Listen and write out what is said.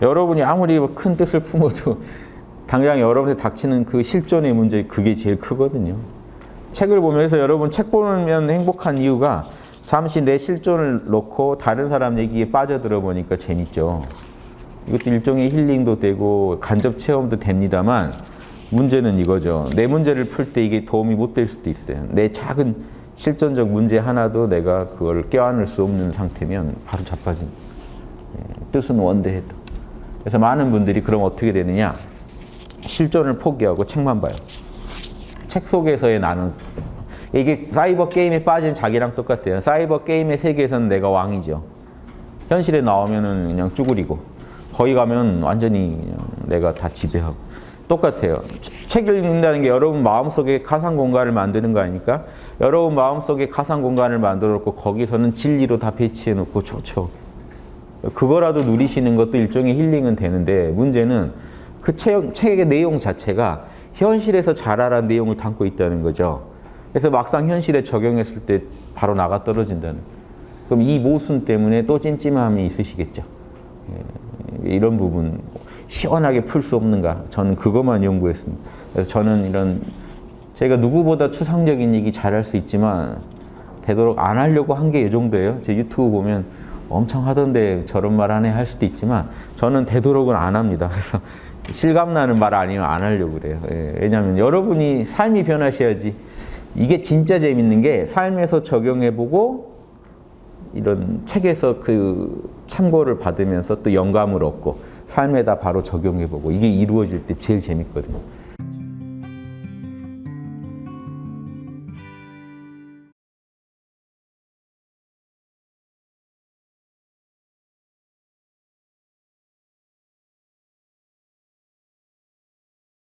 여러분이 아무리 큰 뜻을 품어도 당장 여러분한테 닥치는 그 실존의 문제 그게 제일 크거든요. 책을 보면서 여러분 책 보면 행복한 이유가 잠시 내 실존을 놓고 다른 사람 얘기에 빠져들어 보니까 재밌죠. 이것도 일종의 힐링도 되고 간접 체험도 됩니다만 문제는 이거죠. 내 문제를 풀 때 이게 도움이 못 될 수도 있어요. 내 작은 실존적 문제 하나도 내가 그걸 껴안을 수 없는 상태면 바로 자빠집니다. 예, 뜻은 원대해도. 그래서 많은 분들이 그럼 어떻게 되느냐? 실존을 포기하고 책만 봐요. 책 속에서의 나는 이게 사이버 게임에 빠진 자기랑 똑같아요. 사이버 게임의 세계에서는 내가 왕이죠. 현실에 나오면은 그냥 쭈구리고 거기 가면 완전히 내가 다 지배하고 똑같아요. 책을 읽는다는 게 여러분 마음속에 가상 공간을 만드는 거 아닙니까? 여러분 마음속에 가상 공간을 만들어 놓고 거기서는 진리로 다 배치해 놓고 좋죠. 그거라도 누리시는 것도 일종의 힐링은 되는데 문제는 그 책, 책의 내용 자체가 현실에서 자라란 내용을 담고 있다는 거죠. 그래서 막상 현실에 적용했을 때 바로 나가 떨어진다는. 그럼 이 모순 때문에 또 찜찜함이 있으시겠죠. 예, 이런 부분 시원하게 풀 수 없는가? 저는 그것만 연구했습니다. 그래서 저는 이런 제가 누구보다 추상적인 얘기 잘할 수 있지만 되도록 안 하려고 한 게 이 정도예요. 제 유튜브 보면 엄청 하던데 저런 말 하네 할 수도 있지만 저는 되도록은 안 합니다. 그래서 실감나는 말 아니면 안 하려고 그래요. 예, 왜냐하면 여러분이 삶이 변하셔야지 이게 진짜 재밌는 게 삶에서 적용해보고 이런 책에서 그 참고를 받으면서 또 영감을 얻고 삶에다 바로 적용해보고 이게 이루어질 때 제일 재밌거든요.